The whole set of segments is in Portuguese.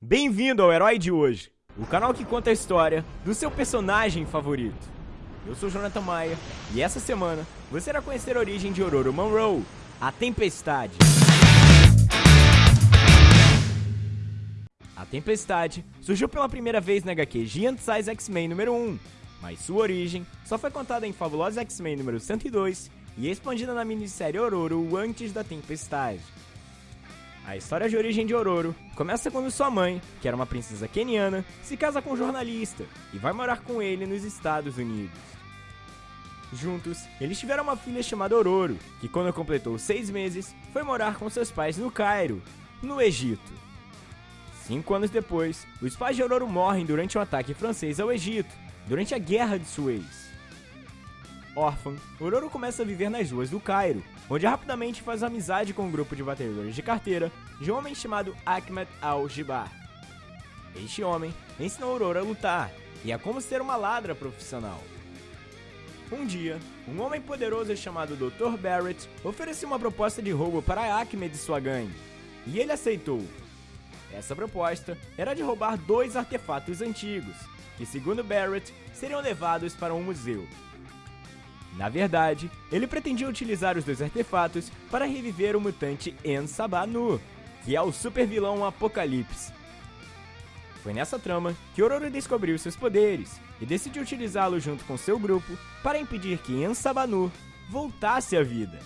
Bem-vindo ao Herói de Hoje, o canal que conta a história do seu personagem favorito. Eu sou Jonathan Maia e essa semana você irá conhecer a origem de Ororo Monroe, a Tempestade. A Tempestade surgiu pela primeira vez na HQ Giant Size X-Men número 1, mas sua origem só foi contada em Fabulosa X-Men número 102 e expandida na minissérie Ororo antes da Tempestade. A história de origem de Ororo começa quando sua mãe, que era uma princesa keniana, se casa com um jornalista e vai morar com ele nos Estados Unidos. Juntos, eles tiveram uma filha chamada Ororo, que quando completou seis meses, foi morar com seus pais no Cairo, no Egito. Cinco anos depois, os pais de Ororo morrem durante um ataque francês ao Egito, durante a Guerra de Suez. Órfã, Ororo começa a viver nas ruas do Cairo, onde rapidamente faz amizade com um grupo de batedores de carteira de um homem chamado Ahmed Al-Jibar. Este homem ensinou Ororo a lutar e a como ser uma ladra profissional. Um dia, um homem poderoso chamado Dr. Barrett ofereceu uma proposta de roubo para Ahmed e sua gangue, e ele aceitou. Essa proposta era de roubar dois artefatos antigos, que segundo Barrett seriam levados para um museu. Na verdade, ele pretendia utilizar os dois artefatos para reviver o mutante En Sabanu, que é o super vilão Apocalipse. Foi nessa trama que Ororo descobriu seus poderes e decidiu utilizá-los junto com seu grupo para impedir que En Sabanu voltasse à vida.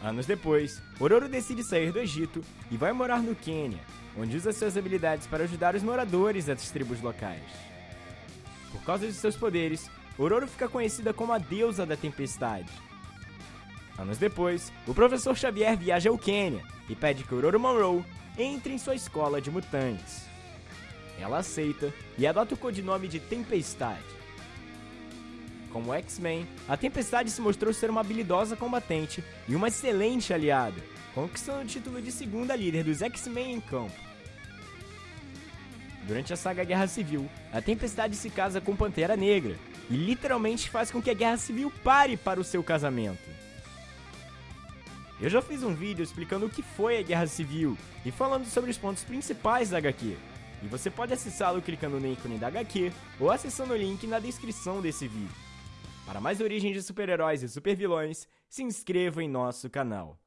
Anos depois, Ororo decide sair do Egito e vai morar no Quênia, onde usa suas habilidades para ajudar os moradores das tribos locais. Por causa de seus poderes, Ororo fica conhecida como a deusa da tempestade. Anos depois, o professor Xavier viaja ao Quênia e pede que Ororo Monroe entre em sua escola de mutantes. Ela aceita e adota o codinome de Tempestade. Como X-Men, a Tempestade se mostrou ser uma habilidosa combatente e uma excelente aliada, conquistando o título de segunda líder dos X-Men em campo. Durante a saga Guerra Civil, a Tempestade se casa com Pantera Negra e literalmente faz com que a Guerra Civil pare para o seu casamento. Eu já fiz um vídeo explicando o que foi a Guerra Civil e falando sobre os pontos principais da HQ, e você pode acessá-lo clicando no ícone da HQ ou acessando o link na descrição desse vídeo. Para mais origens de super-heróis e super-vilões, se inscreva em nosso canal.